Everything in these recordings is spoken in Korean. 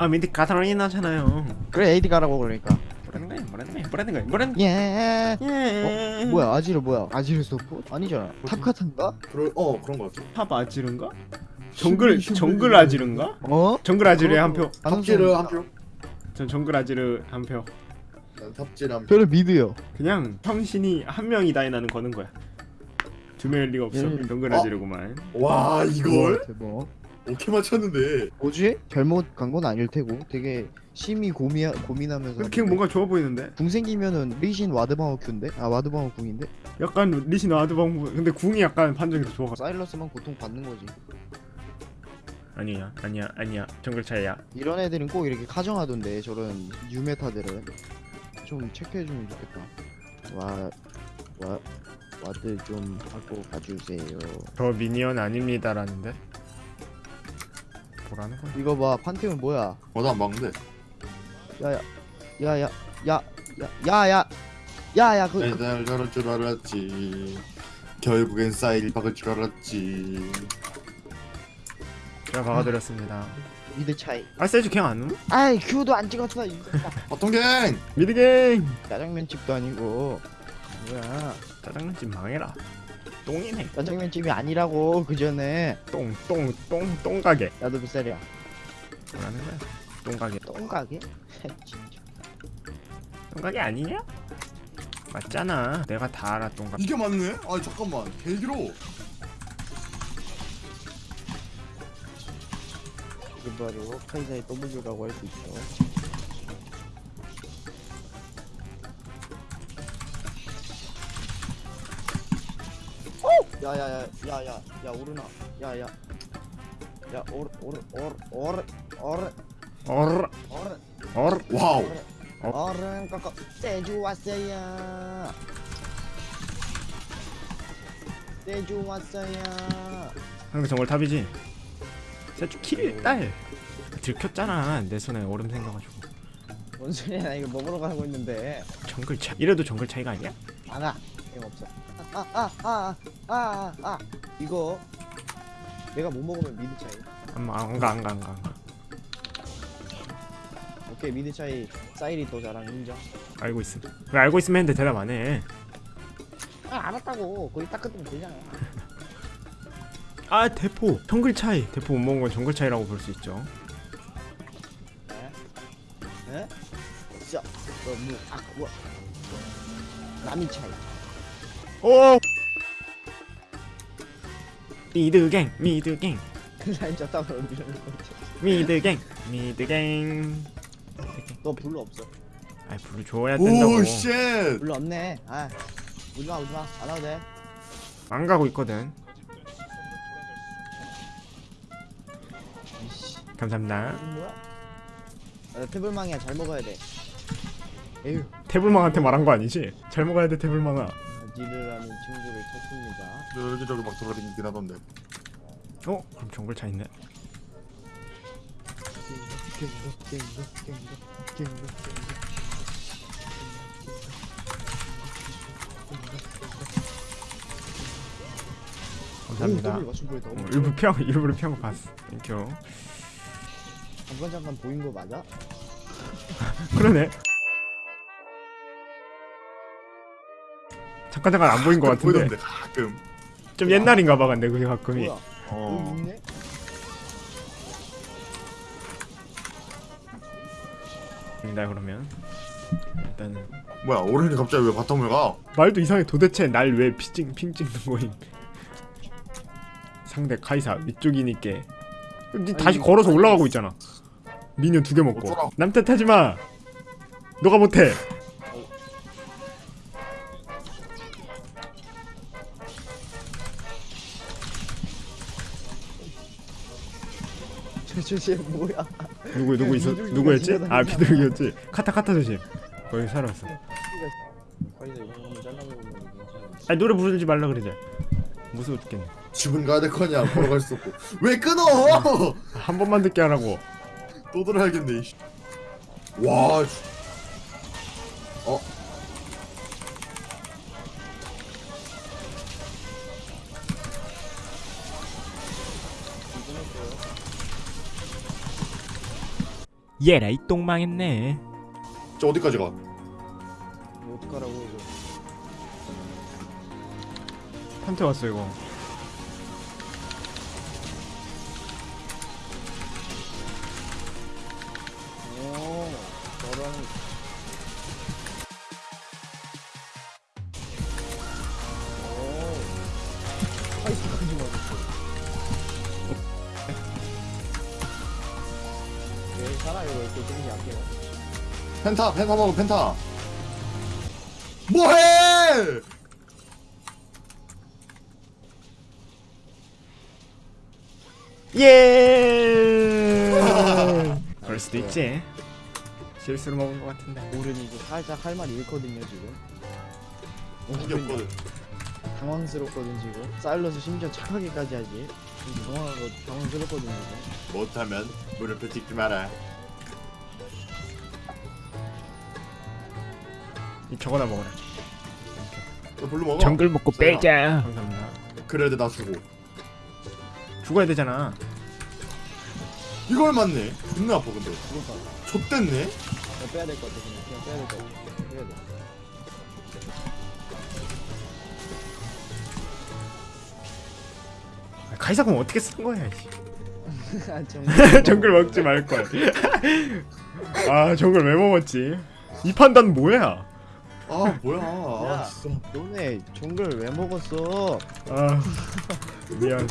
아 mid 카타리나잖아요 그래 AD 가라고 그러니까 뭐라는 거야 뭐라는 거야 뭐라는 거야 뭐라는 거야 예 예. 어? 뭐야 아지르 뭐야 아지르 서포? 아니잖아 top 카탄가? 그럴 어 그런 거 같아. top 아지른가? 정글 정글 아지른가? 어? 정글 아지르에 한표 top지르 한 표. 전 정글 아지르 한표 난 top지르 한 표. 저는 mid요 그냥 병신이 한 명이다 에 나는 거는 거야 두 명일 리가 없어 음. 정글 어? 아지르구만 와 이걸 대박 오케이 맞췄는데. 뭐지? 잘못 간 건 아닐 테고 되게 심히 고미 고민하면서 걔 뭔가 좋아 보이는데? 궁 생기면은 리신 ward방호 Q인데? 아 ward방호 궁인데? 약간 리신 ward방 근데 궁이 약간 판정이 더 좋아 사일러스만 고통 받는 거지 아니야 아니야 아니야 정글 차이야 이런 애들은 꼭 이렇게 카정하던데 저런 유meta들은 좀 체크해주면 좋겠다 와... 와... ward 좀 하고 가주세요 저 minion 아닙니다라는데 뭐라는 거야? 이거 봐 판테온 뭐야 어나안 막는데. 야야 야야 야 야야 야야 그, 그 내날 저럴 줄 알았지. 결국엔 사일 박을 줄 알았지. 제가 박아드렸습니다 mid 차이 아 세주 그냥 안 오나? 아이 Q도 안 찍었어 이 어떤 gank? mid gank 짜장면집도 아니고 뭐야 짜장면집 망해라 똥이네 짜장면 집이 아니라고 그 전에 똥 똥 똥 똥가게 나도 뱃살이야 뭐라는 거야? 똥가게 똥가게? 진짜 똥가게 아니냐? 맞잖아 내가 다 알아 똥가게 이게 맞네? 아 잠깐만 개 길어. 이게 바로 카이사의 W라고 할 수 있죠 야야야 야야 야 오르나. 야야. 야 오르 오르 오르 오르 오르. 오르 wow. 오른 꺾어. 세주 왔어요. 세주 왔어요. 한국 정글 top이지? 세주 kill딸. 들켰잖아 내 손에 얼음 생겨가지고. 뭔 소리야 나 이거 먹으러 가고 있는데. 정글 차 이래도 정글 차이가 아니야? 안아 이거 없어. 아아아아 아 아, 아, 아. 이거 내가 못 먹으면 mid 차이. 안가 안가 안가 안가. 오케이 mid 차이. 사일이 더 잘한 인정. 알고 있음. 왜 알고 있으면 했는데 대답 안 해. 아 알았다고. 거기 딱 끊으면 되잖아. 아 대포. 정글 차이. 대포 못 먹은 건 정글 차이라고 볼 수 있죠. 에? 에? 자, 너무 아까 남이 차이 오. mid gank mid gank. 라인 거지. mid gank mid gank. 너 blue 없어. 아이 blue를 줘야 된다고. oh shit. blue 없네. 아 오지마 오지마. 안 와도 돼. 안 가고 있거든. 감사합니다? 아, 태블망이야. 잘 먹어야 돼. 에휴. 태블망한테 말한 거 아니지? 잘 먹어야 돼 태블망아 지르라는 친구를 찾습니다 여기저기 막 돌아다니긴 하던데. 어? 그럼 정글 차 있네 감사합니다. 어, 일부 피한 거 일부러 피한 거 봤어 thank you 잠깐 잠깐 보인 거 맞아? 그러네 잠깐 잠깐 안 보인 거 같은데. 보이던데 가끔. 좀 옛날인가 봐 근데 그게 가끔이. 뭐야? 어. 입니다 그러면. 일단은. 뭐야 오른이 갑자기 왜 bottom을 가? 말도 이상해. 도대체 날 왜 ping 찍는 거임? 상대 카이사 위쪽이니까. 니 다시 아니, 걸어서 아니, 올라가고 있잖아. 미니언 두 개 먹고. 남 탓하지 마! 너가 못해 저저쟤 뭐야? 누구 누구 있어 누구였지. 아 비둘기였지 카타 카타 조심 거기 잘라보면 괜찮아. 아니 노래 부르지 말라 그러자 무서워 죽겠네 집은 가야 될 거냐 걸어갈 수 없고 왜 끊어? 한 번만 듣게 하라고 또 들어야겠네. 와. 얘라 이 똥망했네. 저 어디까지 가? 뭐 어떡하라고 이거. 판테 왔어 이거. 오 저런 펜타 펜타 먹어 펜타. 뭐해 예! 그럴 수도 있지. 실수로 먹은 것 같은데. 오른이 이제 살짝 할 말이 잃거든요 지금. 무기 없거든. 당황스럽거든 지금. 사일러스 심지어 착하게까지 하지. 당황하고 당황스럽거든요 지금. 못하면 무릎을 찍지 마라 저거나 먹어라. 너 불러 먹어. 정글 먹고 써요. 빼자. 감사합니다. 그래도 나 주고. 죽어야 되잖아. 이걸 맞네. 존나 아파 근데. 그러니까. 좆됐네. 빼야 될 것 같아 그냥. 그냥 빼야 될 것 같아. 빼야 돼. 아, 카이사공 어떻게 쓴 거야 이씨. 아. 정글 먹지 말걸. 아 정글 왜 먹었지? 이 판단 뭐야 아 뭐야. 야. 아 진짜. 너네 정글 왜 먹었어? 아 미안.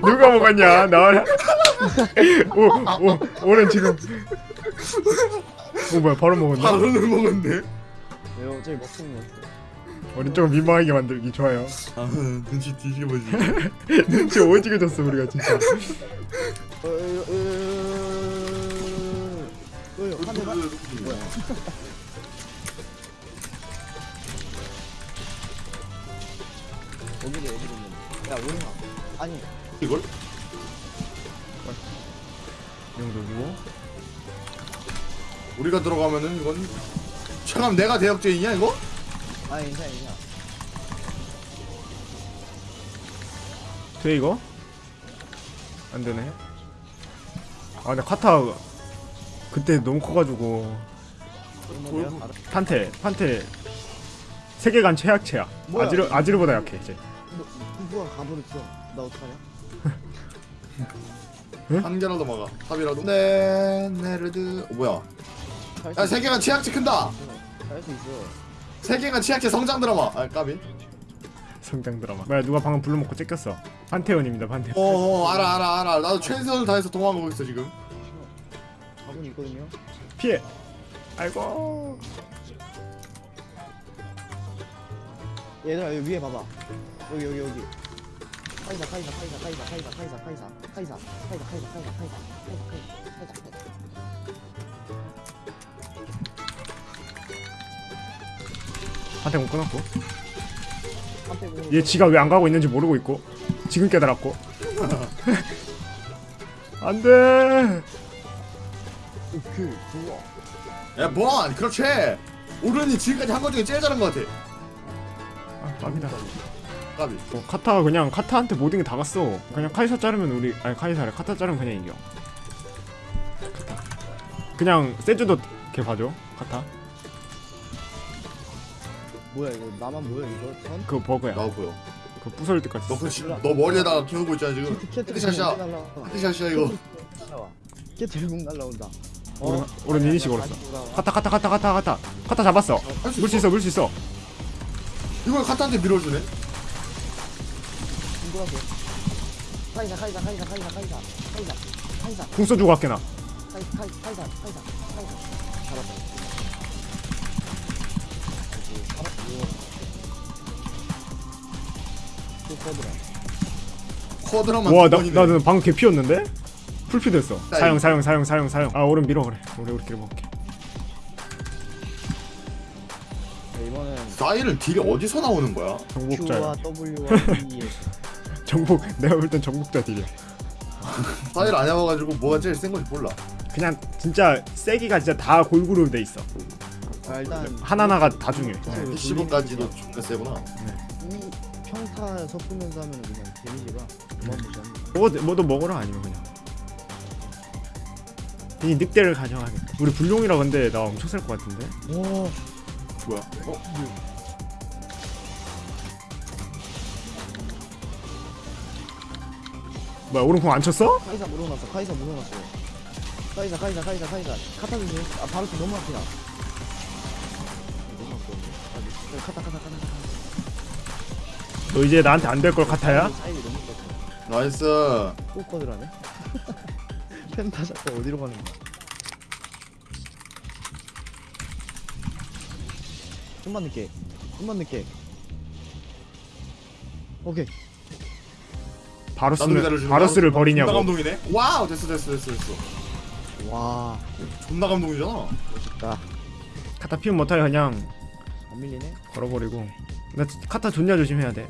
누가 먹었냐? 나와라. 오오 오른 지금. 오 뭐야 바로 먹었네. 바로는 먹었네. 왜 어차피 먹는 거 오른 조금 민망하게 만들기 좋아요. 아 눈치 뒤지게 보지 눈치 오지게 줬어 우리가 진짜 어, 한 대만. 뭐야? 여기도 여기도 있는데. 야 오링아. 아니 이걸? 이 정도고 우리가 들어가면은 이건 잠깐 내가 대역죄인이야 이거? 아니 괜찮아 괜찮아. 돼 이거? 안 되네. 아 근데 카타 그때 너무 커가지고. 판테 판테 세계관 최악체야. 뭐야? 아지르 아지르보다 약해 이제. 너 누가 가버렸어? 나 어떡하냐? 한 개라도 막아 top이라도 네 네르드 어, 뭐야 야 세계관 최약체 큰다 할수 있어. 세계관 최약체 성장 드라마 아 까비 성장 드라마. 뭐야 누가 방금 blue 먹고 째꼈어. 판테온입니다 판테온. 어어 알아 알아 알아 나도 최선을 다해서 도망가고 있어 지금 있거든요. 피해. 아이고. 얘들아 여기 위에 봐봐. 여기 여기 여기. 카이사 카이사 카이사 카이사 카이사 카이사 카이사 카이사 카이사 카이사 카이사 카이사 카이사 카이사 카이사 판테온 끊었고. 얘 지가 왜 안 가고 있는지 모르고 있고. 지금 깨달았고. 안돼. 그 좋아. 야뭐 그렇지 오른이 지금까지 한 것 중에 제일 잘한 것 같아 아 빡이다. 까비 뭐 카타가 그냥 카타한테 모든 게 다 갔어. 그냥 카이사 자르면 우리 아니 카이사래 카타 자르면 그냥 이겨. 카타. 그냥 세주도 걔 봐줘. 카타. 뭐야 이거 나만 보여 이거 선? 그거 버그야. 나와 보여 그 부서질 때까지. 너, 써. 그, 지- 너 머리에다가 키우고 있잖아 지금 케틀 날라와. headshot이야 이거 날라와. 케틀 궁 날라온다. 오른- 오른. 다시 돌아와. 카타 카타 카타 카타 카타 카타 잡았어. 할수 물 수 있어 물 수 있어. 이걸 카타한테 밀어주네 궁금하게. 카이사 카이사 카이사 카이사 카이사 카이사 카이사 궁 써주고 갈게 나. 카이사 카이사 카이사 카이사 카이사 잡았다. 살았고. 또 꺼더라. 쿼드라만 와두나 번이네. 나는 방금 개 피었는데? 풀피 됐어. 나 사용 사용 사용 사용 사용. 아 오른 밀어 그래. 우리 우리끼리 먹게. 네, 이번엔 사이를 딜이 어디서 나오는 거야? 정복자야. Q와 W와 E 정복 내가 볼 땐 정복자 딜이야. 사이를 안 해봐가지고 뭐가 제일 센 건지 몰라 그냥 진짜 세기가 진짜 다 골고루 돼 있어. 아, 일단 하나하나가 다 중요해. 네. PC방까지도 존나 세구나 이 평타 섞으면서 하면 그냥 데미지가 어마무시합니다. 뭐 뭐도 먹어라 아니면 그냥. 이 늑대를 가져가겠다. 우리 불룡이라 근데 나 엄청 셀 것 같은데? 오. 뭐야? 어? 뭐야 오른 궁 안 쳤어? 카이사 물어놨어 카이사 물어놨어. 카이사 카이사 카이사 카이사. 카타 조심. 아 바로 또 너무 앞이다. 너무 카타 카타 카타 카타. 너 이제 나한테 안 될걸 컸어 나이스. 또 꺼들하네 펜타 자꾸 어디로 가는 거야 좀만 늦게 좀만 늦게 오케이 바로스를 거야? 바로스를 존나 버리냐고 감동이네. 와우 됐어 됐어 됐어 됐어. 와 존나 감동이잖아. 멋있다 카타 피면 못하게 그냥 안 밀리네 걸어버리고 나 카타 존냐 조심해야 돼.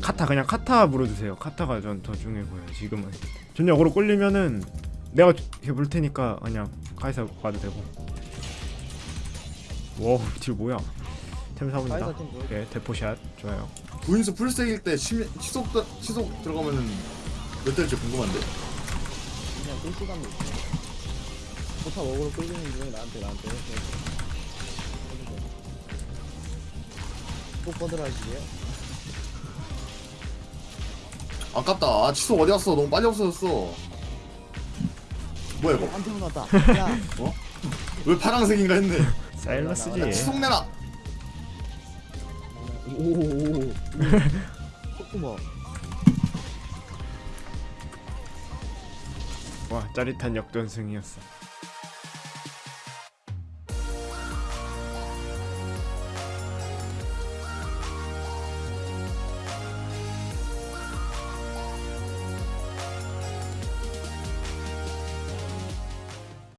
카타 그냥 카타 물어주세요 카타가 전 더 중요해 보여요 지금은 존냐 어그로 꼴리면은 내가 이렇게 물 테니까 그냥 카이사 봐도 되고 와우 딜 뭐야 템 사본다 카이사 팀 좋아 오케이 대포샷 좋아요 부인수 풀스택일 때 치, 치속 치속 들어가면은 몇 대일지 궁금한데. 그냥 실시간으로 포탑 어그로 끌리는 중에 나한테 나한테 또 꺼들어 하시게요? 아깝다. 아, 치속 어디 갔어? 너무 빨리 없어졌어. 뭐야 이거? 한테 나왔다. 야. 왜 파란색인가 했네. 나 사일러스지. 치속 내놔. 오오오. 봐와 짜릿한 역전승이었어